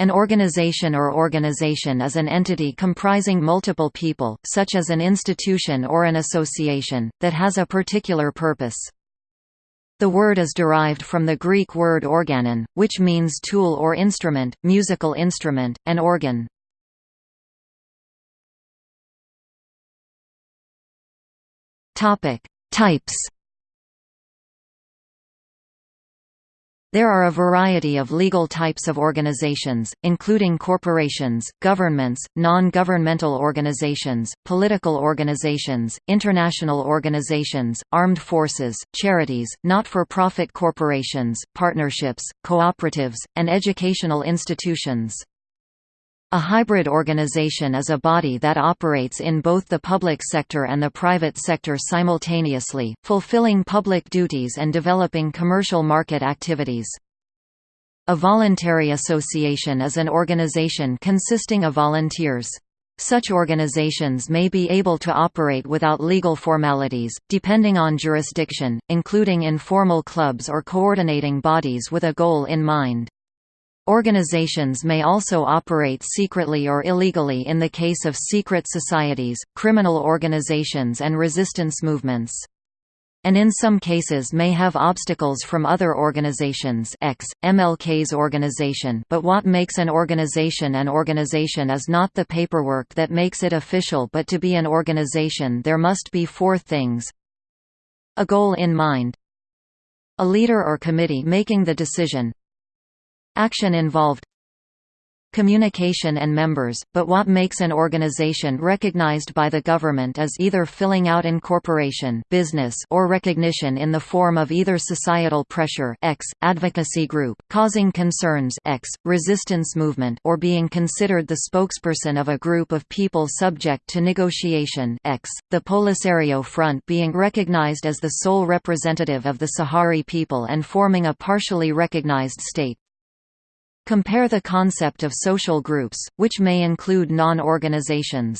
An organization or organization is an entity comprising multiple people, such as an institution or an association, that has a particular purpose. The word is derived from the Greek word organon, which means tool or instrument, musical instrument, and organ. Types There are a variety of legal types of organizations, including corporations, governments, non-governmental organizations, political organizations, international organizations, armed forces, charities, not-for-profit corporations, partnerships, cooperatives, and educational institutions. A hybrid organization is a body that operates in both the public sector and the private sector simultaneously, fulfilling public duties and developing commercial market activities. A voluntary association is an organization consisting of volunteers. Such organizations may be able to operate without legal formalities, depending on jurisdiction, including informal clubs or coordinating bodies with a goal in mind. Organizations may also operate secretly or illegally in the case of secret societies, criminal organizations and resistance movements. And in some cases may have obstacles from other organizations X, MLK's organization but what makes an organization an organization is not the paperwork that makes it official but to be an organization there must be four things. A goal in mind. A leader or committee making the decision Action involved communication and members, but what makes an organization recognized by the government is either filling out incorporation business or recognition in the form of either societal pressure X, advocacy group, causing concerns X, resistance movement or being considered the spokesperson of a group of people subject to negotiation X, the Polisario Front being recognized as the sole representative of the Sahrawi people and forming a partially recognized state. Compare the concept of social groups, which may include non-organizations.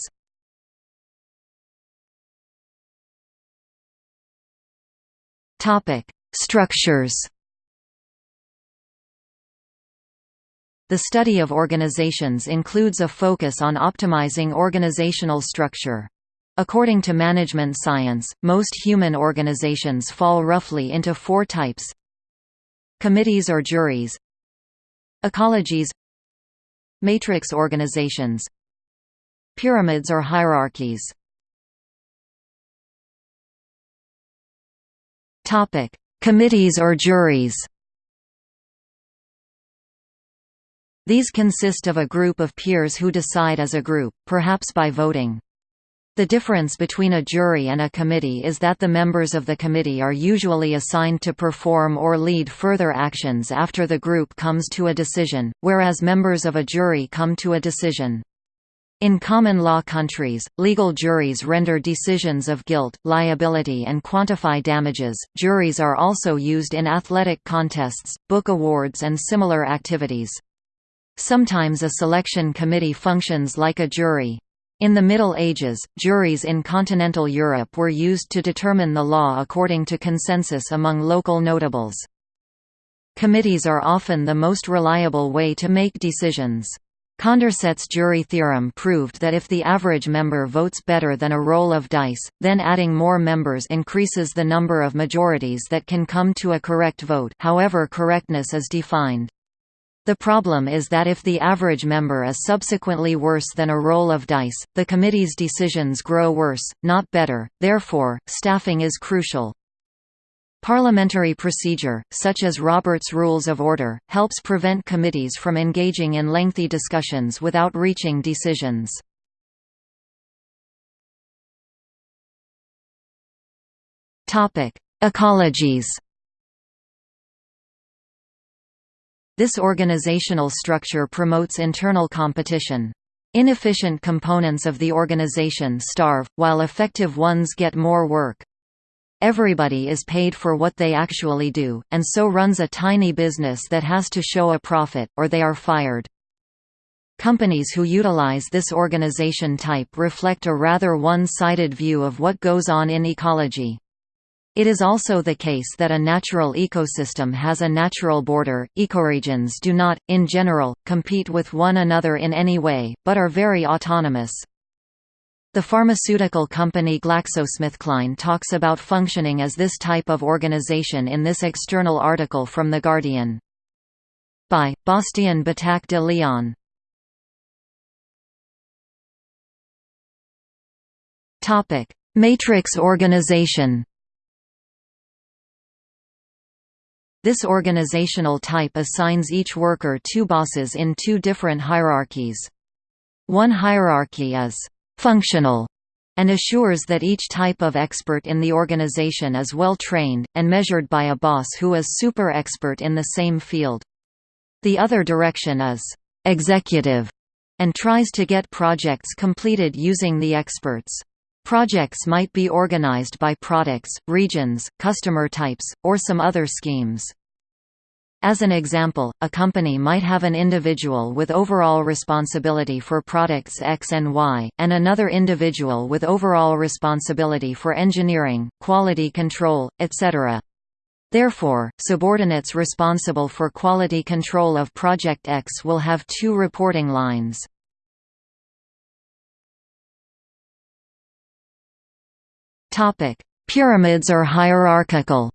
Structures The study of organizations includes a focus on optimizing organizational structure. According to management science, most human organizations fall roughly into four types Committees or juries Ecologies Matrix organizations Pyramids or hierarchies Committees or juries These consist of a group of peers who decide as a group, perhaps by voting. The difference between a jury and a committee is that the members of the committee are usually assigned to perform or lead further actions after the group comes to a decision, whereas members of a jury come to a decision. In common law countries, legal juries render decisions of guilt, liability, and quantify damages. Juries are also used in athletic contests, book awards, and similar activities. Sometimes a selection committee functions like a jury. In the Middle Ages, juries in continental Europe were used to determine the law according to consensus among local notables. Committees are often the most reliable way to make decisions. Condorcet's jury theorem proved that if the average member votes better than a roll of dice, then adding more members increases the number of majorities that can come to a correct vote however correctness is defined. The problem is that if the average member is subsequently worse than a roll of dice, the committee's decisions grow worse, not better, therefore, staffing is crucial. Parliamentary procedure, such as Robert's Rules of Order, helps prevent committees from engaging in lengthy discussions without reaching decisions. Ecologies This organizational structure promotes internal competition. Inefficient components of the organization starve, while effective ones get more work. Everybody is paid for what they actually do, and so runs a tiny business that has to show a profit, or they are fired. Companies who utilize this organization type reflect a rather one-sided view of what goes on in ecology. It is also the case that a natural ecosystem has a natural border. Ecoregions do not, in general, compete with one another in any way, but are very autonomous. The pharmaceutical company GlaxoSmithKline talks about functioning as this type of organization in this external article from The Guardian. By, Bastien Batac de Leon. Matrix organization This organizational type assigns each worker two bosses in two different hierarchies. One hierarchy is «functional» and assures that each type of expert in the organization is well trained, and measured by a boss who is super expert in the same field. The other direction is «executive» and tries to get projects completed using the experts. Projects might be organized by products, regions, customer types, or some other schemes. As an example, a company might have an individual with overall responsibility for products X and Y, and another individual with overall responsibility for engineering, quality control, etc. Therefore, subordinates responsible for quality control of Project X will have two reporting lines. Pyramids are hierarchical.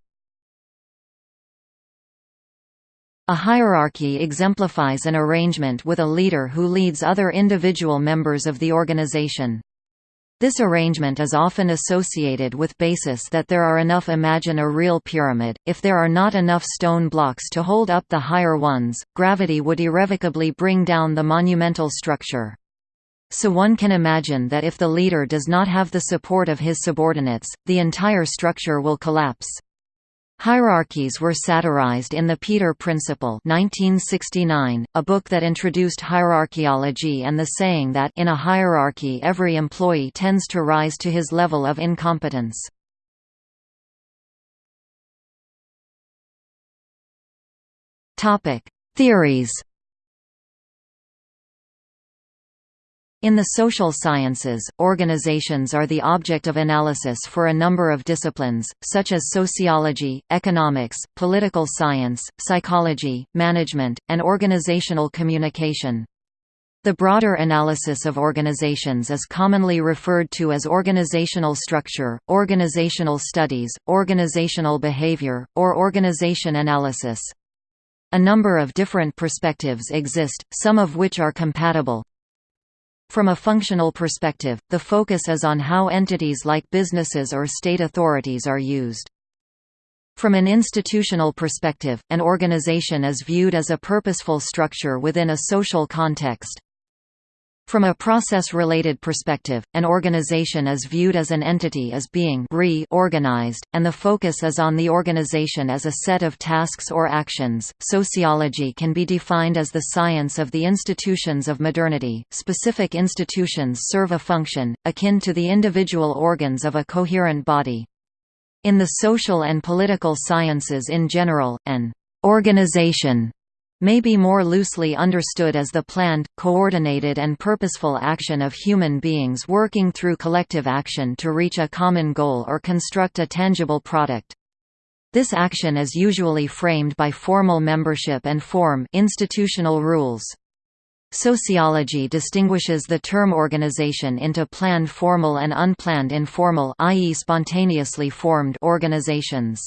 A hierarchy exemplifies an arrangement with a leader who leads other individual members of the organization. This arrangement is often associated with basis that there are enough imagine a real pyramid, if there are not enough stone blocks to hold up the higher ones, gravity would irrevocably bring down the monumental structure. So one can imagine that if the leader does not have the support of his subordinates, the entire structure will collapse. Hierarchies were satirized in The Peter Principle 1969, a book that introduced hierarchiology and the saying that in a hierarchy every employee tends to rise to his level of incompetence. Theories In the social sciences, organizations are the object of analysis for a number of disciplines, such as sociology, economics, political science, psychology, management, and organizational communication. The broader analysis of organizations is commonly referred to as organizational structure, organizational studies, organizational behavior, or organization analysis. A number of different perspectives exist, some of which are compatible, from a functional perspective, the focus is on how entities like businesses or state authorities are used. From an institutional perspective, an organization is viewed as a purposeful structure within a social context. From a process-related perspective, an organization is viewed as an entity as being re-organized, and the focus is on the organization as a set of tasks or actions. Sociology can be defined as the science of the institutions of modernity. Specific institutions serve a function akin to the individual organs of a coherent body. In the social and political sciences in general, an organization may be more loosely understood as the planned, coordinated and purposeful action of human beings working through collective action to reach a common goal or construct a tangible product. This action is usually framed by formal membership and form institutional rules. Sociology distinguishes the term organization into planned formal and unplanned informal i.e. spontaneously formed organizations.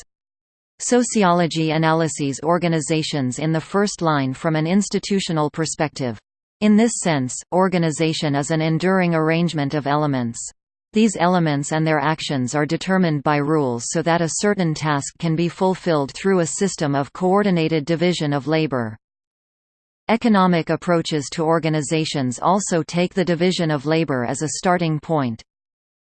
Sociology analyses organizations in the first line from an institutional perspective. In this sense, organization is an enduring arrangement of elements. These elements and their actions are determined by rules so that a certain task can be fulfilled through a system of coordinated division of labor. Economic approaches to organizations also take the division of labor as a starting point.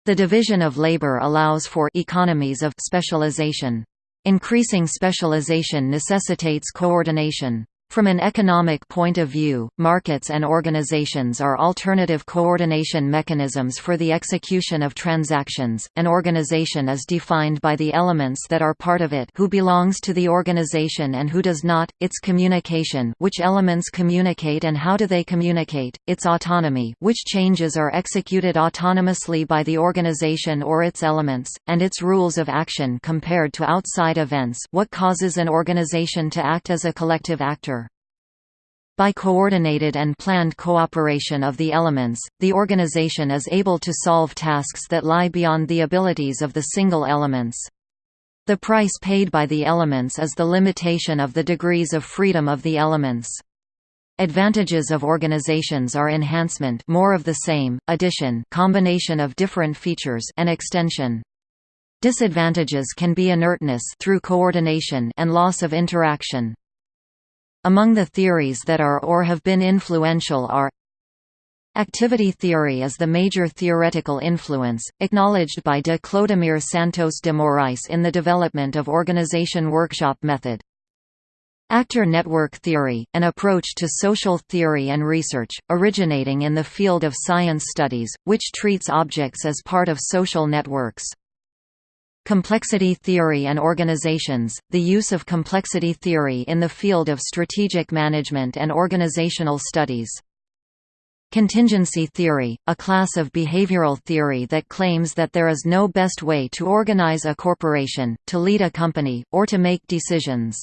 The division of labor allows for economies of specialization. Increasing specialization necessitates coordination. From an economic point of view, markets and organizations are alternative coordination mechanisms for the execution of transactions. An organization is defined by the elements that are part of it who belongs to the organization and who does not, its communication which elements communicate and how do they communicate, its autonomy which changes are executed autonomously by the organization or its elements, and its rules of action compared to outside events what causes an organization to act as a collective actor. By coordinated and planned cooperation of the elements, the organization is able to solve tasks that lie beyond the abilities of the single elements. The price paid by the elements is the limitation of the degrees of freedom of the elements. Advantages of organizations are enhancement more of the same, addition combination of different features and extension. Disadvantages can be inertness through coordination and loss of interaction. Among the theories that are or have been influential are Activity theory is the major theoretical influence, acknowledged by de Clodomir Santos de Morais in the development of organization workshop method. Actor network theory, an approach to social theory and research, originating in the field of science studies, which treats objects as part of social networks. Complexity theory and organizations, the use of complexity theory in the field of strategic management and organizational studies. Contingency theory, a class of behavioral theory that claims that there is no best way to organize a corporation, to lead a company, or to make decisions.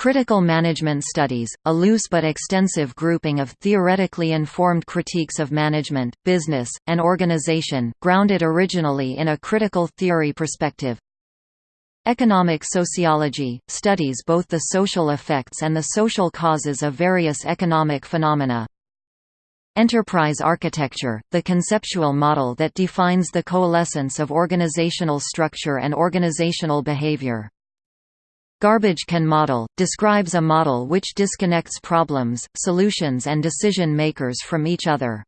Critical management studies, a loose but extensive grouping of theoretically informed critiques of management, business, and organization, grounded originally in a critical theory perspective. Economic sociology, studies both the social effects and the social causes of various economic phenomena. Enterprise architecture, the conceptual model that defines the coalescence of organizational structure and organizational behavior. Garbage can model, describes a model which disconnects problems, solutions and decision makers from each other.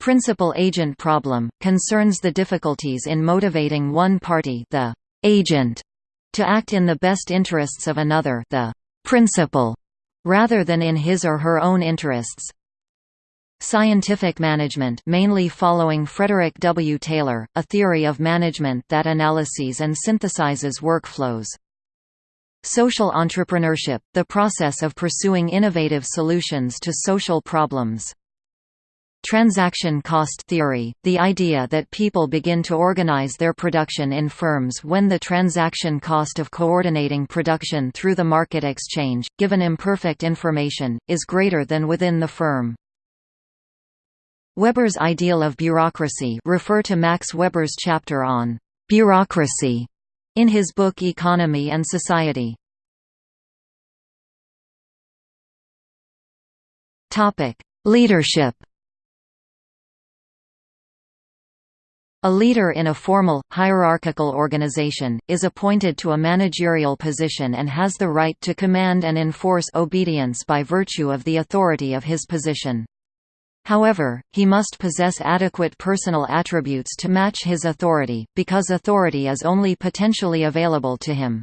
Principal-agent problem, concerns the difficulties in motivating one party the agent to act in the best interests of another the principal, rather than in his or her own interests. Scientific management mainly following Frederick W. Taylor, a theory of management that analyses and synthesizes workflows. Social entrepreneurship, the process of pursuing innovative solutions to social problems. Transaction cost theory, the idea that people begin to organize their production in firms when the transaction cost of coordinating production through the market exchange, given imperfect information, is greater than within the firm. Weber's ideal of bureaucracy refer to Max Weber's chapter on bureaucracy in his book Economy and Society. Leadership A leader in a formal, hierarchical organization, is appointed to a managerial position and has the right to command and enforce obedience by virtue of the authority of his position. However, he must possess adequate personal attributes to match his authority, because authority is only potentially available to him.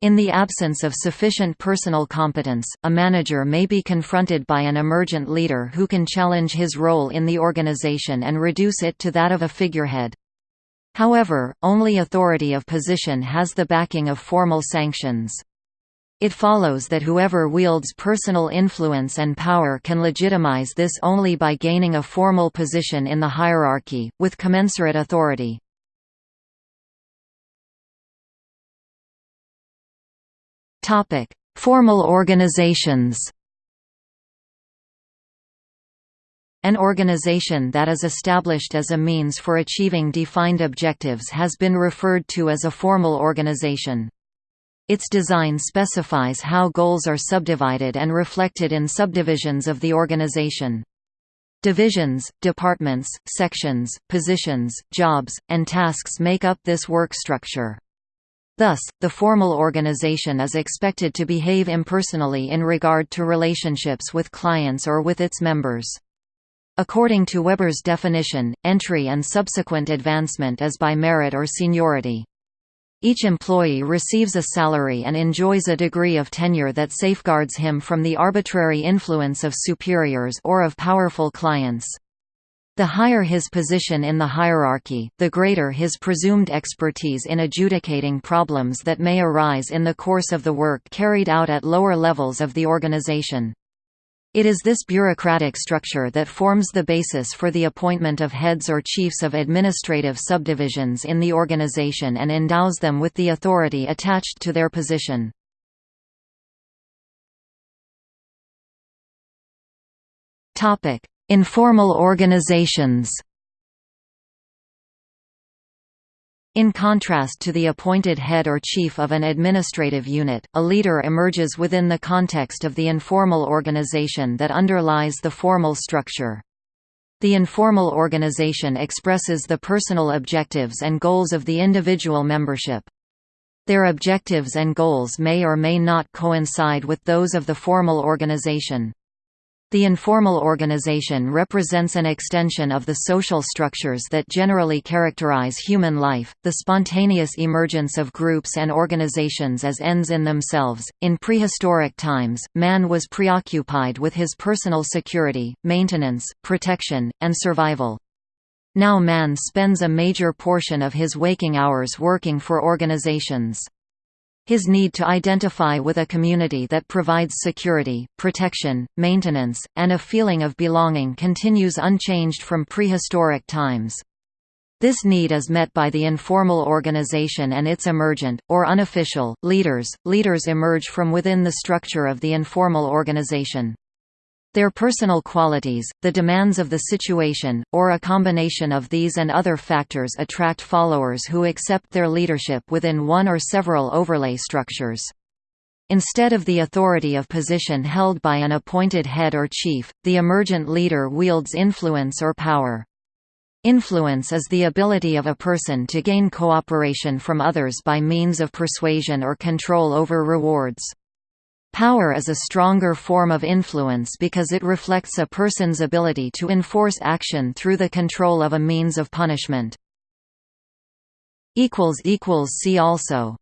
In the absence of sufficient personal competence, a manager may be confronted by an emergent leader who can challenge his role in the organization and reduce it to that of a figurehead. However, only authority of position has the backing of formal sanctions. It follows that whoever wields personal influence and power can legitimize this only by gaining a formal position in the hierarchy, with commensurate authority. Formal organizations An organization that is established as a means for achieving defined objectives has been referred to as a formal organization. Its design specifies how goals are subdivided and reflected in subdivisions of the organization. Divisions, departments, sections, positions, jobs, and tasks make up this work structure. Thus, the formal organization is expected to behave impersonally in regard to relationships with clients or with its members. According to Weber's definition, entry and subsequent advancement is by merit or seniority. Each employee receives a salary and enjoys a degree of tenure that safeguards him from the arbitrary influence of superiors or of powerful clients. The higher his position in the hierarchy, the greater his presumed expertise in adjudicating problems that may arise in the course of the work carried out at lower levels of the organization. It is this bureaucratic structure that forms the basis for the appointment of heads or chiefs of administrative subdivisions in the organization and endows them with the authority attached to their position. Informal organizations In contrast to the appointed head or chief of an administrative unit, a leader emerges within the context of the informal organization that underlies the formal structure. The informal organization expresses the personal objectives and goals of the individual membership. Their objectives and goals may or may not coincide with those of the formal organization. The informal organization represents an extension of the social structures that generally characterize human life, the spontaneous emergence of groups and organizations as ends in themselves. In prehistoric times, man was preoccupied with his personal security, maintenance, protection, and survival. Now man spends a major portion of his waking hours working for organizations. His need to identify with a community that provides security, protection, maintenance, and a feeling of belonging continues unchanged from prehistoric times. This need is met by the informal organization and its emergent, or unofficial, leaders. Leaders emerge from within the structure of the informal organization. Their personal qualities, the demands of the situation, or a combination of these and other factors attract followers who accept their leadership within one or several overlay structures. Instead of the authority of position held by an appointed head or chief, the emergent leader wields influence or power. Influence is the ability of a person to gain cooperation from others by means of persuasion or control over rewards. Power is a stronger form of influence because it reflects a person's ability to enforce action through the control of a means of punishment. See also